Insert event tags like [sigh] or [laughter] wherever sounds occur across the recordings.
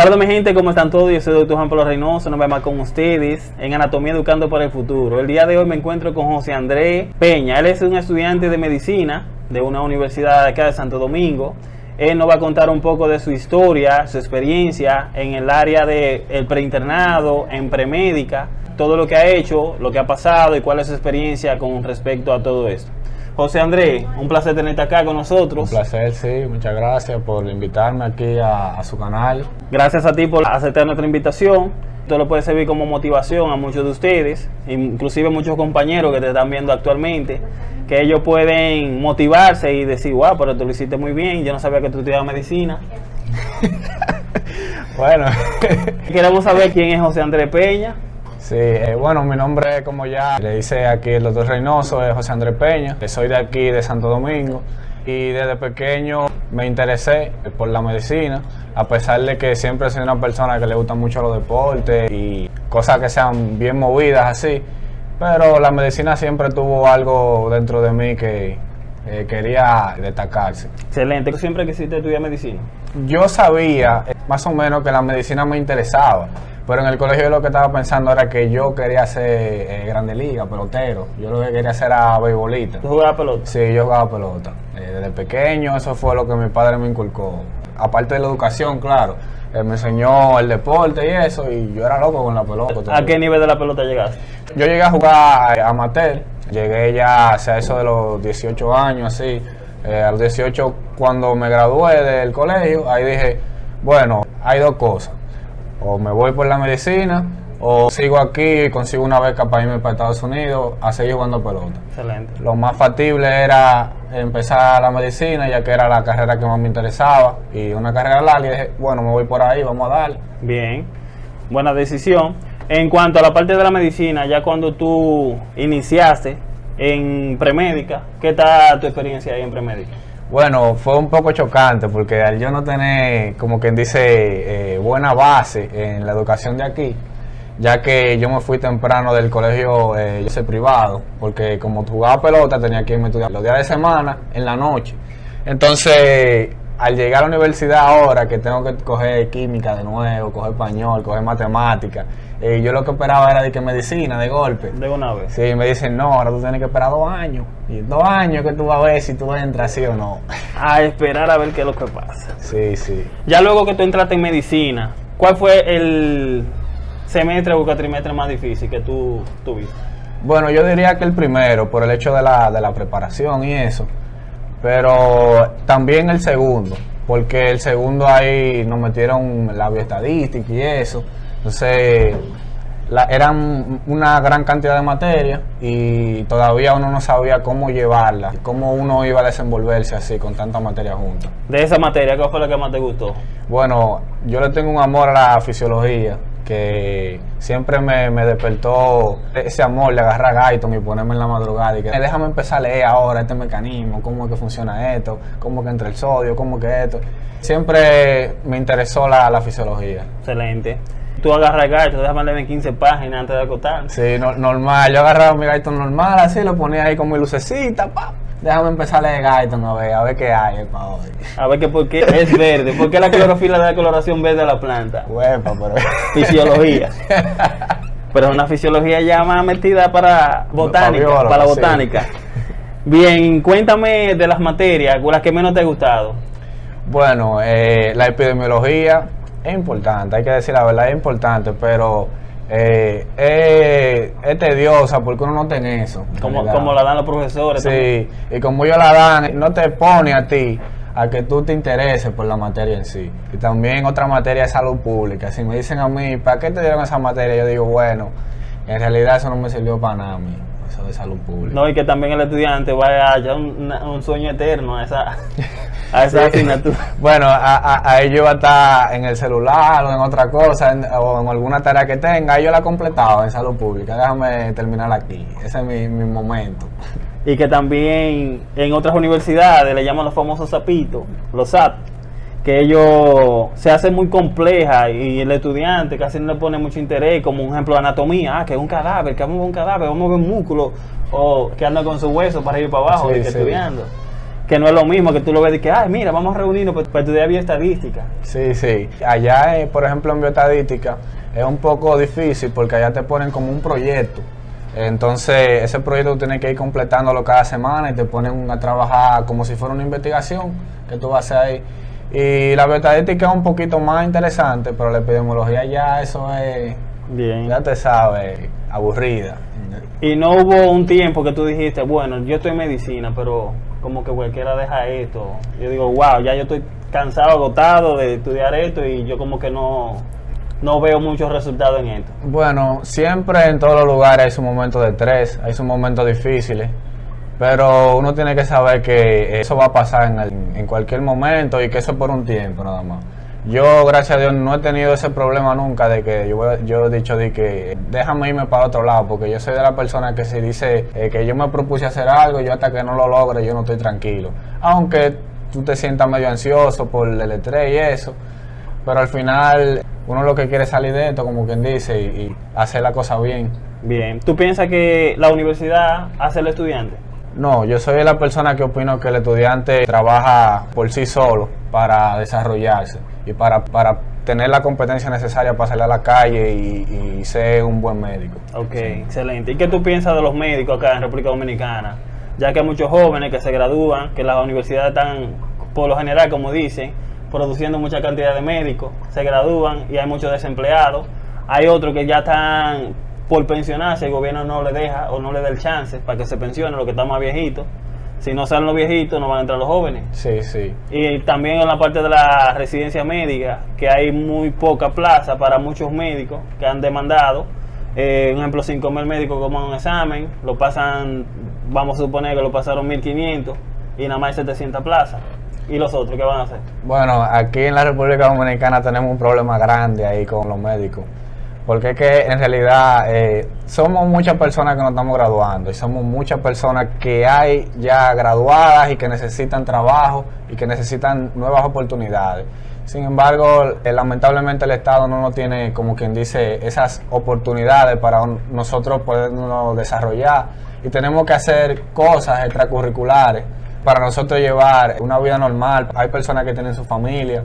Saludos mi gente, ¿cómo están todos? Yo soy doctor Juan Pablo Reynoso, nos vemos con ustedes en Anatomía Educando para el Futuro. El día de hoy me encuentro con José Andrés Peña. Él es un estudiante de medicina de una universidad acá de Santo Domingo. Él nos va a contar un poco de su historia, su experiencia en el área del de preinternado, en premédica, todo lo que ha hecho, lo que ha pasado y cuál es su experiencia con respecto a todo esto. José Andrés, un placer tenerte acá con nosotros. Un placer, sí. Muchas gracias por invitarme aquí a, a, su canal. Gracias a ti por aceptar nuestra invitación. Esto lo puede servir como motivación a muchos de ustedes, inclusive muchos compañeros que te están viendo actualmente, que ellos pueden motivarse y decir, wow, pero tú lo hiciste muy bien, yo no sabía que tú estudiabas medicina. [laughs] bueno. Queremos saber quién es José Andrés Peña. Sí, eh, bueno, mi nombre, como ya le dice aquí el doctor Reynoso, es José Andrés Peña. Soy de aquí, de Santo Domingo. Y desde pequeño me interesé por la medicina, a pesar de que siempre sido una persona que le gusta mucho los deportes y cosas que sean bien movidas así. Pero la medicina siempre tuvo algo dentro de mí que eh, quería destacarse. Excelente. ¿Tú siempre quisiste estudiar medicina? Yo sabía eh, más o menos que la medicina me interesaba. Pero en el colegio yo lo que estaba pensando era que yo quería ser eh, grande liga, pelotero. Yo lo que quería hacer era beisbolista. ¿Tú jugabas pelota? Sí, yo jugaba pelota. Eh, desde pequeño eso fue lo que mi padre me inculcó. Aparte de la educación, claro. Él me enseñó el deporte y eso, y yo era loco con la pelota. ¿A qué nivel de la pelota llegaste? Yo llegué a jugar amateur. Llegué ya hacia eso de los 18 años, así. Eh, a los 18, cuando me gradué del colegio, ahí dije, bueno, hay dos cosas o me voy por la medicina o sigo aquí y consigo una beca para irme para Estados Unidos a seguir jugando pelota. Excelente. Lo más factible era empezar la medicina, ya que era la carrera que más me interesaba y una carrera larga. Y dije, bueno, me voy por ahí, vamos a darle. Bien, buena decisión. En cuanto a la parte de la medicina, ya cuando tú iniciaste en premédica, ¿qué tal tu experiencia ahí en premédica? Bueno, fue un poco chocante porque al yo no tener, como quien dice, eh, buena base en la educación de aquí, ya que yo me fui temprano del colegio, eh, yo sé privado, porque como jugaba pelota tenía que irme a estudiar los días de semana, en la noche. Entonces, al llegar a la universidad ahora, que tengo que coger química de nuevo, coger español, coger matemáticas, eh, yo lo que esperaba era de que medicina, de golpe. De una vez. Sí, me dicen, no, ahora tú tienes que esperar dos años. Y dos años que tú vas a ver si tú entras, sí o no. [laughs] A esperar a ver qué es lo que pasa. Sí, sí. Ya luego que tú entraste en medicina, ¿cuál fue el semestre o cuatrimestre más difícil que tú tuviste? Bueno, yo diría que el primero, por el hecho de la, de la preparación y eso. Pero también el segundo, porque el segundo ahí nos metieron la bioestadística y eso. Entonces, la, eran una gran cantidad de materias y todavía uno no sabía cómo llevarla, cómo uno iba a desenvolverse así con tanta materia junta. De esa materia, ¿cuál fue la que más te gustó? Bueno, yo le tengo un amor a la fisiología que siempre me, me, despertó ese amor de agarrar a Gaiton y ponerme en la madrugada y que déjame empezar a leer ahora este mecanismo, cómo es que funciona esto, cómo que entra el sodio, cómo que esto. Siempre me interesó la, la fisiología. Excelente. Tú agarras el gaito, déjame leer 15 páginas antes de acotar. Sí, no, normal. Yo agarraba mi gaito normal, así lo ponía ahí con mi lucecita, pa. Déjame empezar a leer Gaiton a ver, a ver qué hay para hoy. A ver que por qué es verde, por qué la clorofila da la coloración verde a la planta. Huepa, pero... Fisiología. pero es una fisiología ya más metida para botánica, para, botánica. Sí. Bien, cuéntame de las materias, las que menos te ha gustado. Bueno, eh, la epidemiología es importante, hay que decir la verdad, es importante, pero eh, es, es, tediosa porque uno no tiene eso. Como, como la dan los profesores. Sí, también. y como ellos la dan, no te pone a ti a que tú te intereses por la materia en sí. Y también otra materia es salud pública. Si me dicen a mí, ¿para qué te dieron esa materia? Yo digo, bueno, en realidad eso no me sirvió para nada a mí eso de salud pública. No, y que también el estudiante vaya a un, un, sueño eterno a esa, a esa asignatura. [laughs] Bueno, a, a, a, ellos va a estar en el celular o en otra cosa, en, o en alguna tarea que tenga, yo la he completado en salud pública. Déjame terminar aquí, ese es mi, mi momento. Y que también en otras universidades le llaman los famosos sapitos, los SAP, que ellos se hacen muy compleja y el estudiante casi no le pone mucho interés, como un ejemplo de anatomía, ah, que es un cadáver, que vamos a ver un cadáver, vamos a ver un músculo, o que anda con su hueso para ir para abajo, sí, y que sí. estudiando. que no es lo mismo que tú lo ves de que, ay, mira, vamos a reunirnos para, para estudiar bioestadística. Sí, sí. Allá, eh, por ejemplo, en bioestadística es un poco difícil porque allá te ponen como un proyecto. Entonces, ese proyecto tú tienes que ir completándolo cada semana y te ponen a trabajar como si fuera una investigación que tú vas a hacer ahí. Y la bioestadística es un poquito más interesante, pero la epidemiología ya eso es, Bien. ya te sabes, aburrida. Y no hubo un tiempo que tú dijiste, bueno, yo estoy en medicina, pero como que cualquiera deja esto. Yo digo, wow, ya yo estoy cansado, agotado de estudiar esto y yo como que no, no veo muchos resultados en esto. Bueno, siempre en todos los lugares hay su momento de estrés, hay sus momentos difíciles, pero uno tiene que saber que eso va a pasar en, el- en cualquier momento y que eso es por un tiempo nada más. Yo, gracias a Dios, no he tenido ese problema nunca de que yo, yo he dicho de que déjame irme para otro lado, porque yo soy de la persona que si dice eh, que yo me propuse hacer algo, yo hasta que no lo logre, yo no estoy tranquilo. Aunque tú te sientas medio ansioso por el estrés y eso, pero al final uno lo que quiere es salir de esto, como quien dice, y, hacer la cosa bien. Bien. ¿Tú piensas que la universidad hace al estudiante? No, yo soy la persona que opino que el estudiante trabaja por sí solo para desarrollarse y para, para tener la competencia necesaria para salir a la calle y, y ser un buen médico. Ok, excelente. ¿Y qué tú piensas de los médicos acá en República Dominicana? Ya que hay muchos jóvenes que se gradúan, que las universidades están, por lo general, como dicen, produciendo mucha cantidad de médicos, se gradúan y hay muchos desempleados. Hay otros que ya están por pensionarse, el gobierno no le deja o no le da el chance para que se pensionen los que están más viejitos. Si no salen los viejitos, no van a entrar los jóvenes. Sí, sí. Y también en la parte de la residencia médica, que hay muy poca plaza para muchos médicos que han demandado. Eh, un ejemplo, 5.000 médicos como un examen, lo pasan, vamos a suponer que lo pasaron 1.500 y nada más hay 700 plazas. ¿Y los otros qué van a hacer? Bueno, aquí en la República Dominicana tenemos un problema grande ahí con los médicos. Porque es que en realidad eh, somos muchas personas que nos estamos graduando y somos muchas personas que hay ya graduadas y que necesitan trabajo y que necesitan nuevas oportunidades. Sin embargo, eh, lamentablemente el Estado no nos tiene, como quien dice, esas oportunidades para nosotros podernos desarrollar y tenemos que hacer cosas extracurriculares para nosotros llevar una vida normal. Hay personas que tienen su familia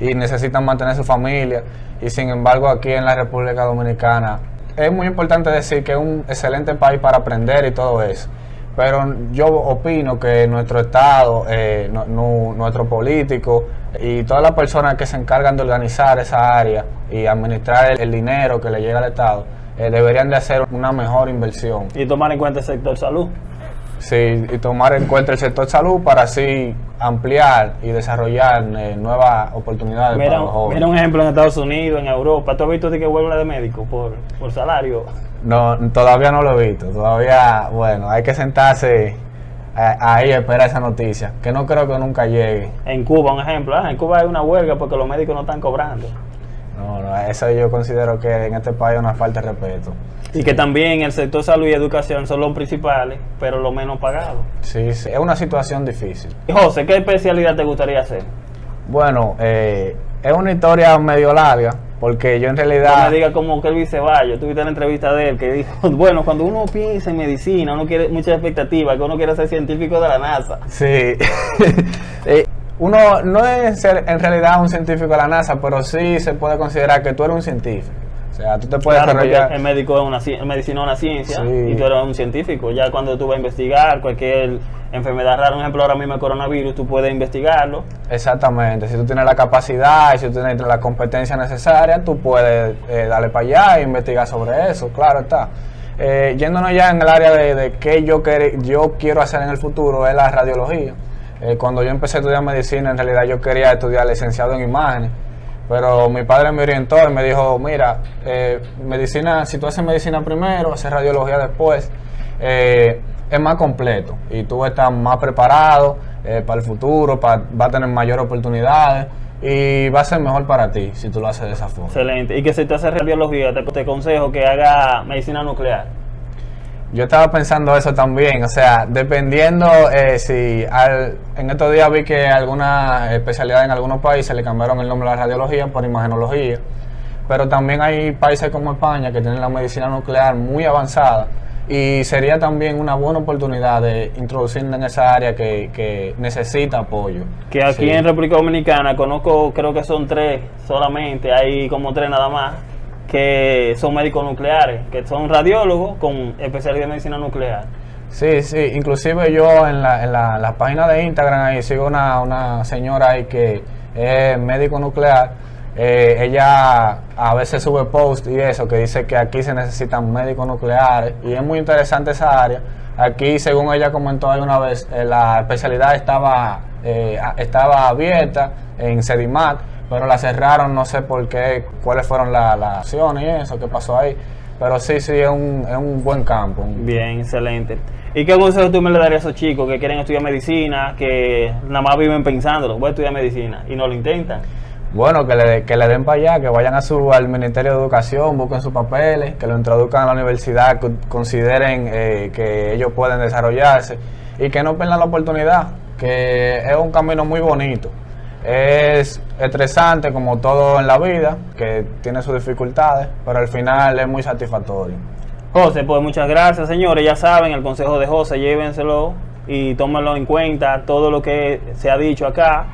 y necesitan mantener su familia y sin embargo aquí en la República Dominicana es muy importante decir que es un excelente país para aprender y todo eso. Pero yo opino que nuestro Estado, eh, no- no- nuestro político y todas las personas que se encargan de organizar esa área y administrar el, dinero que le llega al Estado, eh, deberían de hacer una mejor inversión. Y tomar en cuenta el sector salud. Sí, y tomar en cuenta el sector salud para así ampliar y desarrollar eh, nuevas oportunidades Mira, para los jóvenes. mira un ejemplo en Estados Unidos, en Europa. ¿Tú has visto de que huelga de médicos por, por salario? No, todavía no lo he visto. Todavía, bueno, hay que sentarse a- ahí a esperar esa noticia, que no creo que nunca llegue. En Cuba, un ejemplo. ah, en Cuba hay una huelga porque los médicos no están cobrando. No, no, eso yo considero que en este país es una falta de respeto. Y que también el sector salud y educación son los principales, pero los menos pagados. Sí, sí, es una situación difícil. Y José, ¿qué especialidad te gustaría hacer? Bueno, eh, es una historia medio larga, porque yo en No realidad... me diga como Luis Ceballos, tuviste la entrevista de él que dijo, [laughs] bueno, cuando uno piensa en medicina, uno quiere mucha expectativa, que uno quiere ser científico de la NASA. Sí. [laughs] Eh, Uno no es ser en realidad un científico de la NASA, pero sí se puede considerar que tú eres un científico. O sea, tú te puedes Claro, desarrollar. el médico es una el medicina es una ciencia Sí. y tú eres un científico. Ya cuando tú vas a investigar cualquier enfermedad rara, un ejemplo ahora mismo el coronavirus, tú puedes investigarlo. Exactamente. Si tú tienes la capacidad y si tú tienes la competencia necesaria, tú puedes eh, darle para allá e investigar sobre eso. Claro está. Eh, yéndonos ya en el área de, de qué yo, quer- yo quiero hacer en el futuro, es la radiología. Eh, cuando yo empecé a estudiar medicina, en realidad yo quería estudiar licenciado en imágenes. Pero mi padre me orientó y me dijo, mira, eh, medicina, si tú haces medicina primero, haces radiología después, eh, es más completo y tú estás más preparado para el futuro, vas a tener mayores oportunidades y va a ser mejor para ti si tú lo haces de esa forma. Excelente. Y que si te haces radiología, te, te aconsejo que haga medicina nuclear. Yo estaba pensando eso también, o sea, dependiendo eh, si al- en estos días vi que algunas especialidades en algunos países le cambiaron el nombre a la radiología por imagenología, pero también hay países como España que tienen la medicina nuclear muy avanzada y sería también una buena oportunidad de introducirnos en esa área que, que necesita apoyo. Que aquí Sí. en República Dominicana conozco, creo que son tres solamente, hay como tres nada más, que son médicos nucleares, que son radiólogos con especialidad en medicina nuclear. Sí, sí, inclusive yo en la, en la, la página de Instagram ahí sigo una, una señora ahí que es médico nuclear. Eh, ella a veces sube post y eso que dice que aquí se necesitan médicos nucleares y es muy interesante esa área. Aquí, según ella comentó alguna vez, eh, la especialidad estaba, eh, estaba abierta en Sedimat, pero la cerraron, no sé por qué, cuáles fueron la- las acciones y eso que pasó ahí. Pero sí, sí, es un, es un buen campo. Bien, excelente. ¿Y qué consejo tú me le darías a esos chicos que quieren estudiar medicina, que nada más viven pensándolo, voy a estudiar medicina y no lo intentan? Bueno, que le, que le den para allá, que vayan a su, al Ministerio de Educación, busquen sus papeles, que lo introduzcan a la universidad, que consideren eh, que ellos pueden desarrollarse y que no pierdan la oportunidad, que es un camino muy bonito. Es estresante como todo en la vida, que tiene sus dificultades, pero al final es muy satisfactorio. José, pues muchas gracias, señores. Ya saben, el consejo de José, llévenselo y tómenlo en cuenta, todo lo que se ha dicho acá.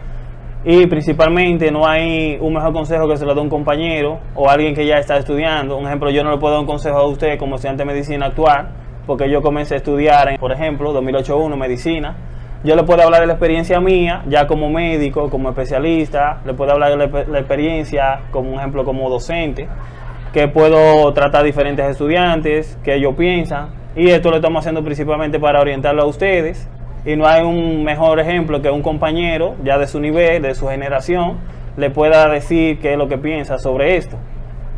Y principalmente no hay un mejor consejo que se lo dé un compañero o alguien que ya está estudiando. Un ejemplo, yo no le puedo dar un consejo a usted como estudiante de medicina actual, porque yo comencé a estudiar, en, por ejemplo, 2008-1 medicina. Yo le puedo hablar de la experiencia mía, ya como médico, como especialista, le puedo hablar de la, experiencia, como un ejemplo, como docente que puedo tratar diferentes estudiantes, que ellos piensan, y esto lo estamos haciendo principalmente para orientarlo a ustedes, y no hay un mejor ejemplo que un compañero ya de su nivel, de su generación, le pueda decir qué es lo que piensa sobre esto.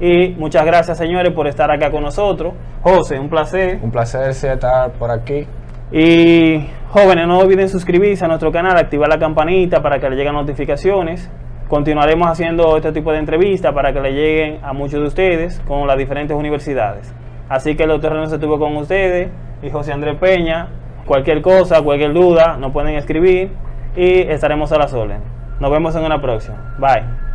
Y muchas gracias señores por estar acá con nosotros. José, un placer. Un placer estar por aquí. Y jóvenes, no olviden suscribirse a nuestro canal, activar la campanita para que le lleguen notificaciones. Continuaremos haciendo este tipo de entrevistas para que le lleguen a muchos de ustedes con las diferentes universidades. Así que el doctor René estuvo con ustedes y José Andrés Peña. Cualquier cosa, cualquier duda, nos pueden escribir y estaremos a las órdenes. Nos vemos en una próxima. Bye.